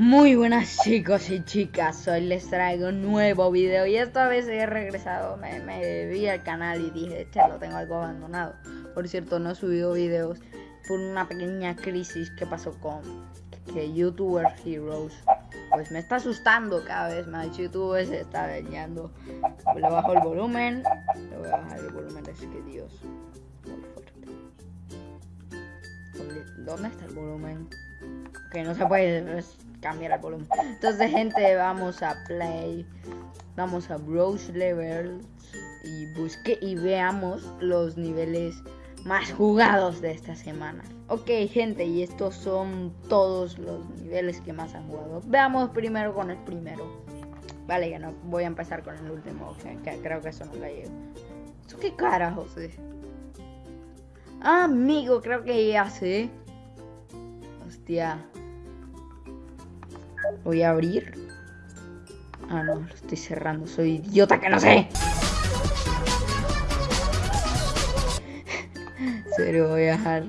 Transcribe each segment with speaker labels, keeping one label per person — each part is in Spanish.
Speaker 1: Muy buenas chicos y chicas, hoy les traigo un nuevo video y esta vez he regresado, me, me vi al canal y dije, che, lo tengo algo abandonado. Por cierto, no he subido videos por una pequeña crisis que pasó con que YouTuber Heroes. Pues me está asustando cada vez más, YouTube se está dañando. Le bajo el volumen, le voy a bajar el volumen, es que Dios, muy fuerte. ¿Dónde está el volumen? Que no se puede cambiar el volumen. Entonces, gente, vamos a play. Vamos a browse levels y busque y veamos los niveles más jugados de esta semana. Ok, gente, y estos son todos los niveles que más han jugado. Veamos primero con el primero. Vale, ya no voy a empezar con el último, que, creo que eso no la llevo. ¿Eso qué carajos? Ah, amigo, creo que ya sé. Hostia. Voy a abrir. Ah, no, lo estoy cerrando. Soy idiota que no sé. Serio, voy a dejar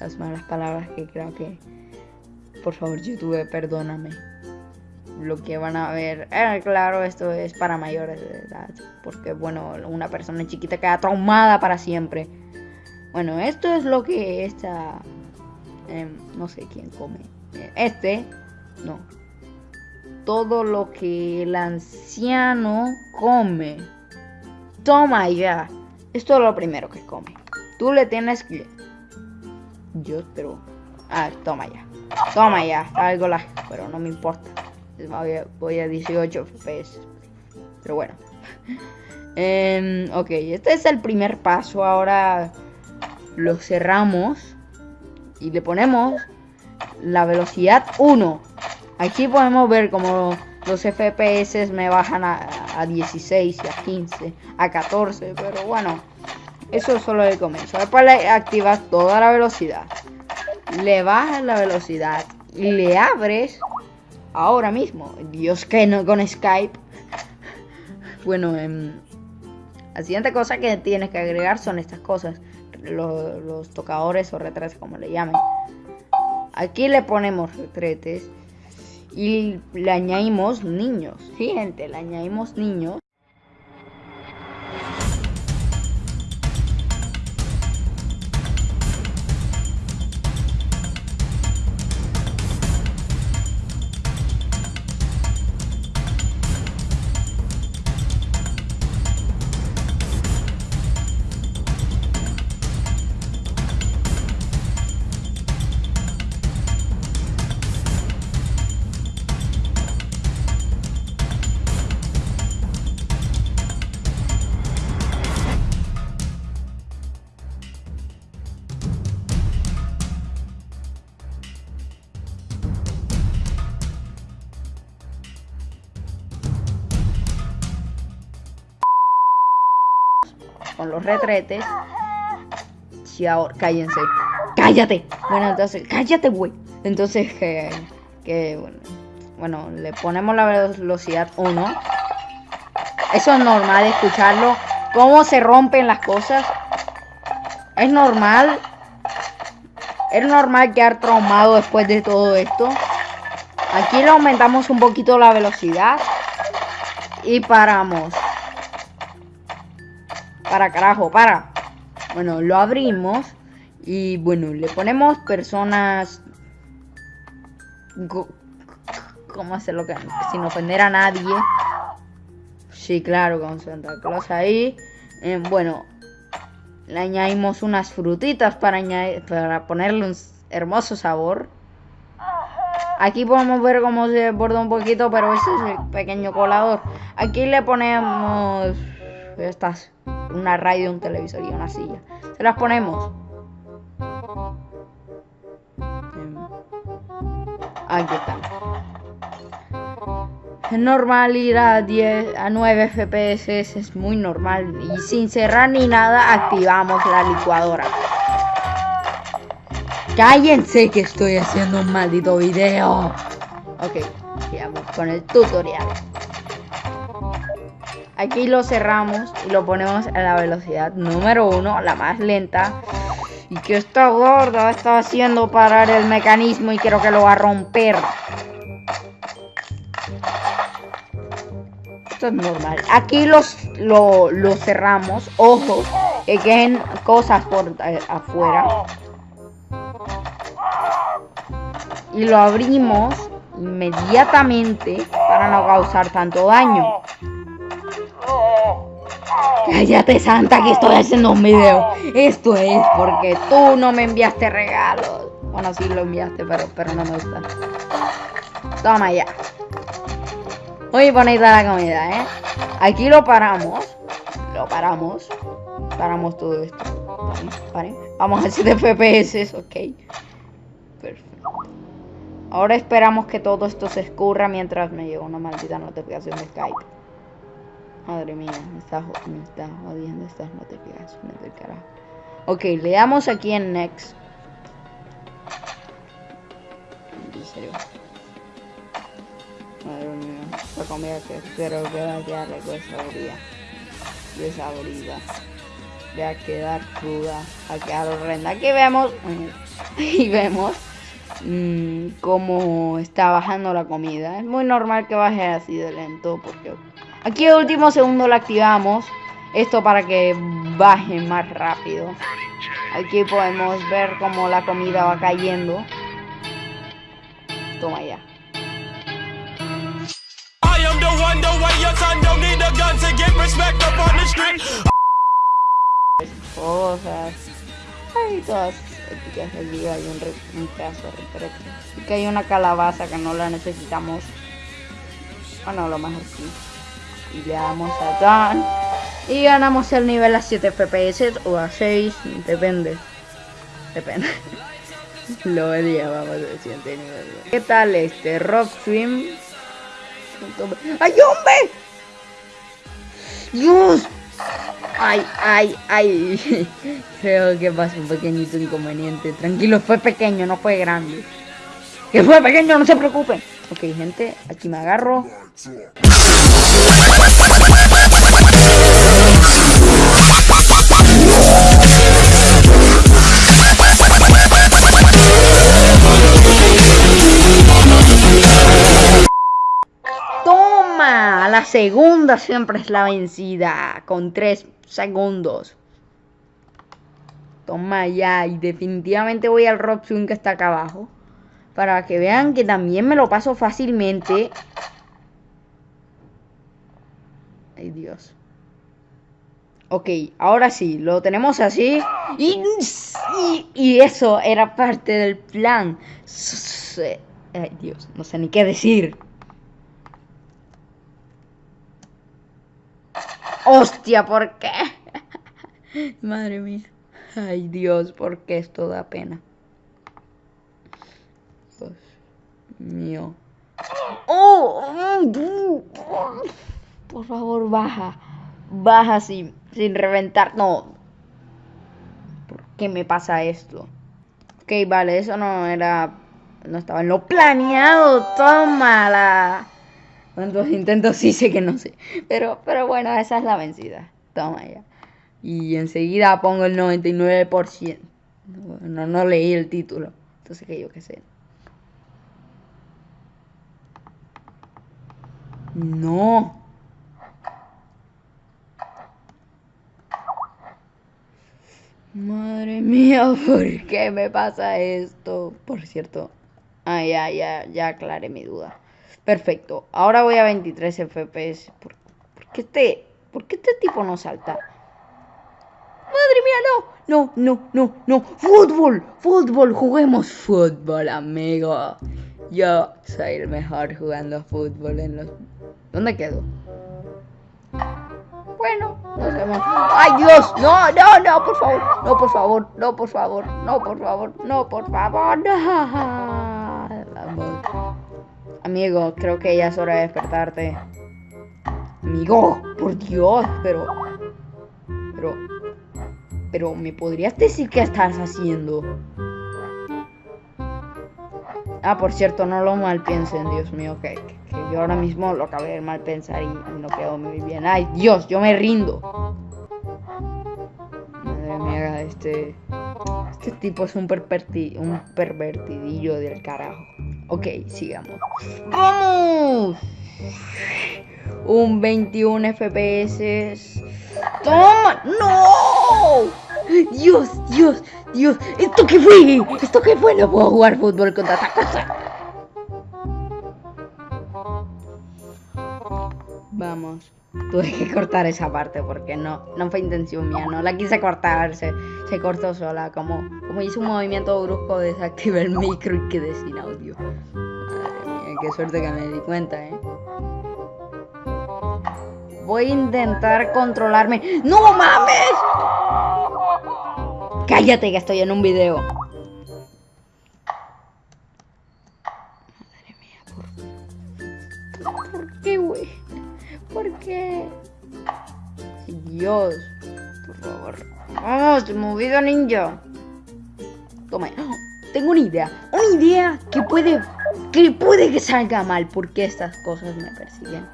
Speaker 1: las malas palabras que creo que... Por favor, YouTube, perdóname. Lo que van a ver... Eh, claro, esto es para mayores de edad. Porque, bueno, una persona chiquita queda traumada para siempre. Bueno, esto es lo que esta... Em, no sé quién come. Este no. Todo lo que el anciano come. Toma ya. Esto es lo primero que come. Tú le tienes que... Yo pero... Ah, toma ya. Toma ya. Algo la... Pero no me importa. Voy a, 18 FPS. Pero bueno. Em, ok, este es el primer paso. Ahora lo cerramos. Y le ponemos la velocidad 1. Aquí podemos ver como los FPS me bajan a, 16 y a 15, a 14, pero bueno, eso es solo el comienzo. Después le activas toda la velocidad, le bajas la velocidad y le abres ahora mismo. Dios que no con Skype. Bueno, em, la siguiente cosa que tienes que agregar son estas cosas, los, los tocadores o retretes como le llamen. Aquí le ponemos retretes y le añadimos niños. Sí, gente, le añadimos niños. Retretes. Si ahora, cállense. Cállate. Bueno, entonces, cállate, güey. Entonces, que, que bueno, bueno, le ponemos la velocidad 1. Eso es normal escucharlo. Cómo se rompen las cosas. Es normal. Es normal quedar traumado después de todo esto. Aquí le aumentamos un poquito la velocidad. Y paramos. Para carajo, para. Bueno, lo abrimos. Y bueno, le ponemos personas... ¿Cómo hacerlo que sin ofender a nadie? Sí, claro, con Santa Claus ahí. Eh, bueno, le añadimos unas frutitas para, añadir, para ponerle un hermoso sabor. Aquí podemos ver cómo se borda un poquito, pero ese es el pequeño colador. Aquí le ponemos estas una radio, un televisor y una silla. Se las ponemos. Aquí están. Es normal ir a 10 a 9 FPS, es muy normal. Y sin cerrar ni nada, activamos la licuadora. Cállense que estoy haciendo un maldito video. Ok, vamos con el tutorial. Aquí lo cerramos y lo ponemos a la velocidad número uno, la más lenta. Y que esta gorda está haciendo parar el mecanismo y creo que lo va a romper. Esto es normal. Aquí los, lo, lo cerramos. Ojo, que queden cosas por eh, afuera. Y lo abrimos inmediatamente para no causar tanto daño. Cállate Santa que estoy haciendo un video. Esto es porque tú no me enviaste regalos. Bueno, sí lo enviaste, pero, pero no me gusta. Toma ya. Muy bonita la comida, ¿eh? Aquí lo paramos. Lo paramos. Paramos todo esto. Vale, Vamos a 7 FPS, ok. Perfecto. Ahora esperamos que todo esto se escurra mientras me llega una maldita notificación de Skype. Madre mía, me está, me está jodiendo estas notificaciones del carajo. Ok, le damos aquí en Next. En serio. Madre mía, esta comida que espero que va a quedar desabrida. Desabrida. De a quedar cruda, a quedar horrenda. Aquí vemos, y vemos mmm, cómo está bajando la comida. Es muy normal que baje así de lento porque aquí el último segundo lo activamos. Esto para que baje más rápido. Aquí podemos ver cómo la comida va cayendo. Toma ya. Cosas. Ay, todas aquí hay un, re, un pedazo de que hay una calabaza que no la necesitamos. Bueno, lo mejor sí. Y le damos a Dan. Y ganamos el nivel a 7 FPS o a 6, depende. Depende. lo llevamos al siguiente nivel. ¿Qué tal este Rock Swim? ¡Ay, hombre! ¡Dios! Ay, ay, ay. Creo que pasó un pequeñito inconveniente. Tranquilo, fue pequeño, no fue grande. Que fue pequeño, no se preocupen. Ok, gente, aquí me agarro. Toma, la segunda siempre es la vencida, con tres segundos. Toma ya, y definitivamente voy al Swing que está acá abajo. Para que vean que también me lo paso fácilmente. Ay, Dios. Ok, ahora sí, lo tenemos así. Y, y, eso era parte del plan. Ay, Dios, no sé ni qué decir. Hostia, ¿por qué? Madre mía. Ay, Dios, ¿por qué esto da pena? Dios mío. ¡Oh! Por favor, baja. Baja sin, sin reventar. No. ¿Por qué me pasa esto? Ok, vale, eso no era... No estaba en lo planeado. Tómala. ¿Cuántos intentos sí sé que no sé? Pero, pero bueno, esa es la vencida. Toma ya. Y enseguida pongo el 99%. No, no leí el título. Entonces que yo qué sé. No. Madre mía, ¿por qué me pasa esto? Por cierto. Ah, ya, ya, ya aclaré mi duda. Perfecto. Ahora voy a 23 FPS. ¿Por, qué, este, ¿Por qué este tipo no salta? Madre mía, no. No, no, no, no. Fútbol, fútbol. Juguemos fútbol, amigo. Yo soy el mejor jugando fútbol en los... ¿Dónde quedo? Vemos. ¡Ay, Dios! No, no, no, por favor. No, por favor. No, por favor. No, por favor. No, por favor. No. Amigo, creo que ya es hora de despertarte. Amigo, por Dios, pero... Pero... Pero, ¿me podrías decir qué estás haciendo? Ah, por cierto, no lo mal piensen, Dios mío, que, que yo ahora mismo lo acabé de mal pensar y no quedó muy bien. Ay, Dios, yo me rindo. Madre mía, este... Este tipo es un, perverti un pervertidillo del carajo. Ok, sigamos. ¡Vamos! un 21 FPS. ¡Toma! ¡No! Dios, Dios, Dios. ¿Esto qué fue? ¿Esto qué fue? No puedo jugar fútbol contra esta cosa. Vamos. Tuve que cortar esa parte porque no, no fue intención mía, no la quise cortar, se, se cortó sola, como, como hice un movimiento brusco, desactivé el micro y quedé sin audio. Madre mía, qué suerte que me di cuenta, eh. Voy a intentar controlarme. ¡No mames! Cállate que estoy en un video. Dios, por favor. Vamos, movido ninja. Toma. Tengo una idea. Una idea que puede que puede que salga mal porque estas cosas me persiguen.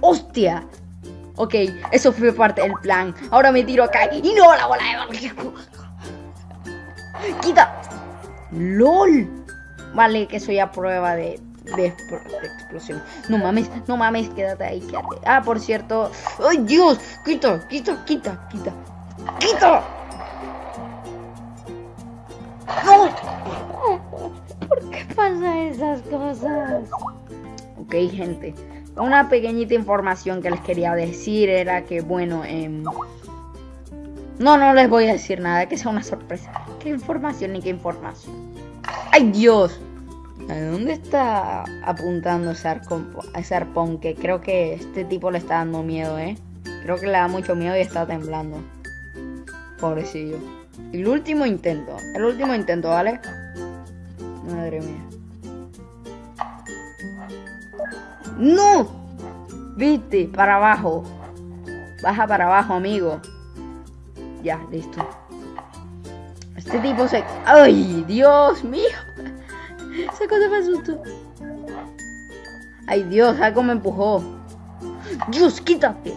Speaker 1: ¡Hostia! Ok, eso fue parte del plan. Ahora me tiro acá y no la bola de ¡Quita! ¡LOL! Vale, que soy a prueba de, de, explosión. No mames, no mames, quédate ahí, quédate. Ah, por cierto. ¡Ay, Dios! ¡Quita, quita, quita, quita! ¡Quita! ¡No! ¿Por qué pasa esas cosas? Ok, gente. Una pequeñita información que les quería decir era que, bueno, eh, no, no les voy a decir nada, que sea una sorpresa. ¿Qué información ni qué información? ¡Ay, Dios! ¿A dónde está apuntando ese, ese arpón? Que creo que este tipo le está dando miedo, ¿eh? Creo que le da mucho miedo y está temblando. Pobrecillo. El último intento. El último intento, ¿vale? Madre mía. ¡No! Viste, para abajo. Baja para abajo, amigo. Ya, listo. Este tipo se... ¡Ay, Dios mío! Esa cosa me asustó. ¡Ay, Dios! Algo me empujó. ¡Dios, quítate!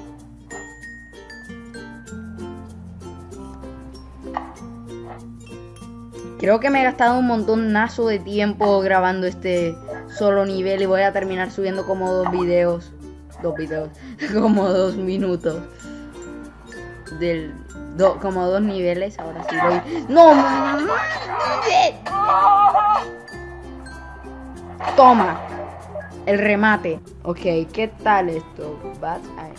Speaker 1: Creo que me he gastado un montonazo de tiempo grabando este solo nivel y voy a terminar subiendo como dos videos. Dos videos. Como dos minutos. Del. como dos niveles. Ahora sí voy. ¡No! Toma. El remate. Ok, ¿qué tal esto? Bat ay,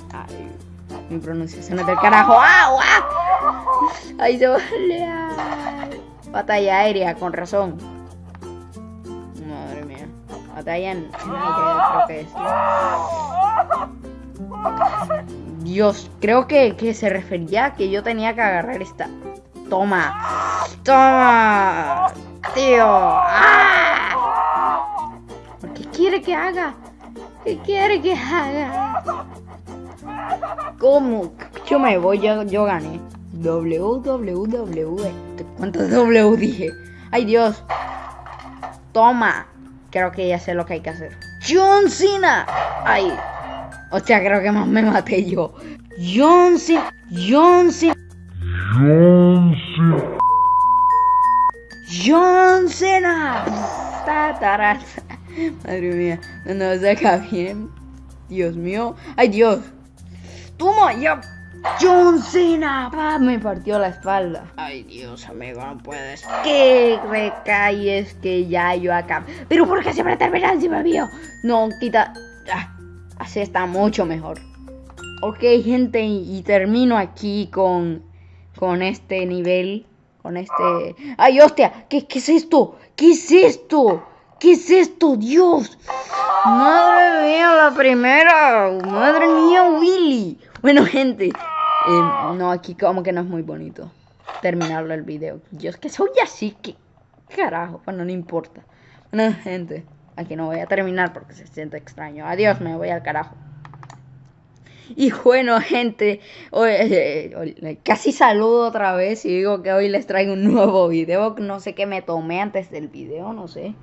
Speaker 1: Mi pronunciación es del carajo. ¡Ah! ¡Ay, se vale! Batalla aérea, con razón. Madre mía. Batalla en creo que es. Dios, creo que, que se refería a que yo tenía que agarrar esta. Toma. Toma. Tío. ¡Ah! ¿Qué quiere que haga? ¿Qué quiere que haga? ¿Cómo? Yo me voy, yo, yo gané. WWW. ¿Cuántos W dije? ¡Ay, Dios! ¡Toma! Creo que ya sé lo que hay que hacer. ¡John Cena! ¡Ay! Hostia, creo que más me maté yo. John Cena. John Cena. John Cena. John Cena. Madre mía. No, no saca bien. Dios mío. ¡Ay, Dios! ¡Toma! ¡Ya! John Cena, me partió la espalda. Ay, Dios, amigo, no puedes. Que recayes que ya yo acá. Pero ¿por qué siempre termina encima mío? No, quita. así está mucho mejor. Ok, gente, y termino aquí con, con este nivel. Con este... ¡Ay, hostia! ¿Qué, ¿Qué es esto? ¿Qué es esto? ¿Qué es esto? ¡Dios! ¡Madre mía, la primera! ¡Madre mía, Willy! Bueno, gente, eh, no, aquí como que no es muy bonito terminarlo el video. Yo es que soy así, que carajo, bueno, no importa. Bueno, gente, aquí no voy a terminar porque se siente extraño. Adiós, me voy al carajo. Y bueno, gente, hoy, casi saludo otra vez y digo que hoy les traigo un nuevo video. No sé qué me tomé antes del video, no sé.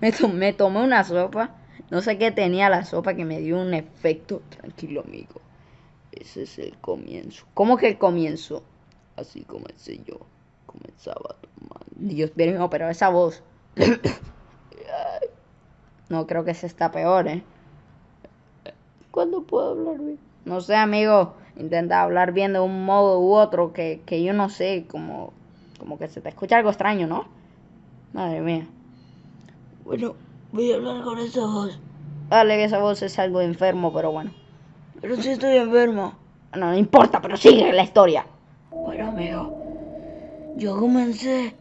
Speaker 1: Me, me tomé una sopa. No sé qué tenía la sopa que me dio un efecto. Tranquilo, amigo. Ese es el comienzo. ¿Cómo que el comienzo? Así comencé yo. Comenzaba tomando. Dios mío, pero esa voz. no creo que se está peor, ¿eh? cuándo puedo hablar bien. No sé, amigo. Intenta hablar bien de un modo u otro que, que yo no sé, como, como que se te escucha algo extraño, ¿no? Madre mía.
Speaker 2: Bueno, voy a hablar con esa voz.
Speaker 1: Dale, que esa voz es algo enfermo, pero bueno.
Speaker 2: Pero si estoy enfermo.
Speaker 1: No, no importa, pero sigue la historia.
Speaker 2: Bueno, amigo, yo comencé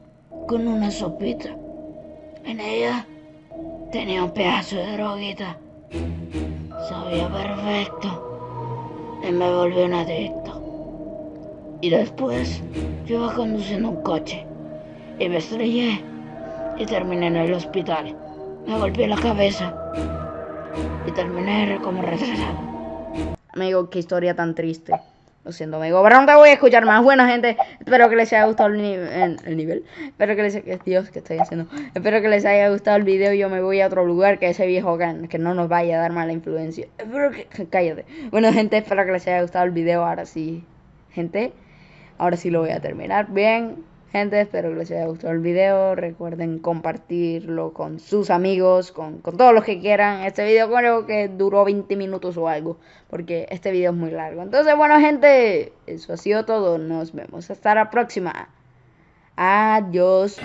Speaker 2: con una sopita. En ella tenía un pedazo de droguita. Sabía perfecto. Y me volví un adicto. Y después yo iba conduciendo un coche. Y me estrellé. Y terminé en el hospital. Me golpeé la cabeza. Y terminé como retrasado.
Speaker 1: Amigo, qué historia tan triste. Lo siento, amigo. Pero no voy a escuchar más. Bueno, gente, espero que les haya gustado el, ni el, el nivel. Espero que les Dios, ¿qué estoy haciendo? Espero que les haya gustado el video. Yo me voy a otro lugar que ese viejo que, que no nos vaya a dar mala influencia. Cállate. Bueno, gente, espero que les haya gustado el video. Ahora sí, gente. Ahora sí lo voy a terminar. Bien. Gente, espero que les haya gustado el video. Recuerden compartirlo con sus amigos, con, con todos los que quieran. Este video creo que duró 20 minutos o algo, porque este video es muy largo. Entonces, bueno, gente, eso ha sido todo. Nos vemos hasta la próxima. Adiós.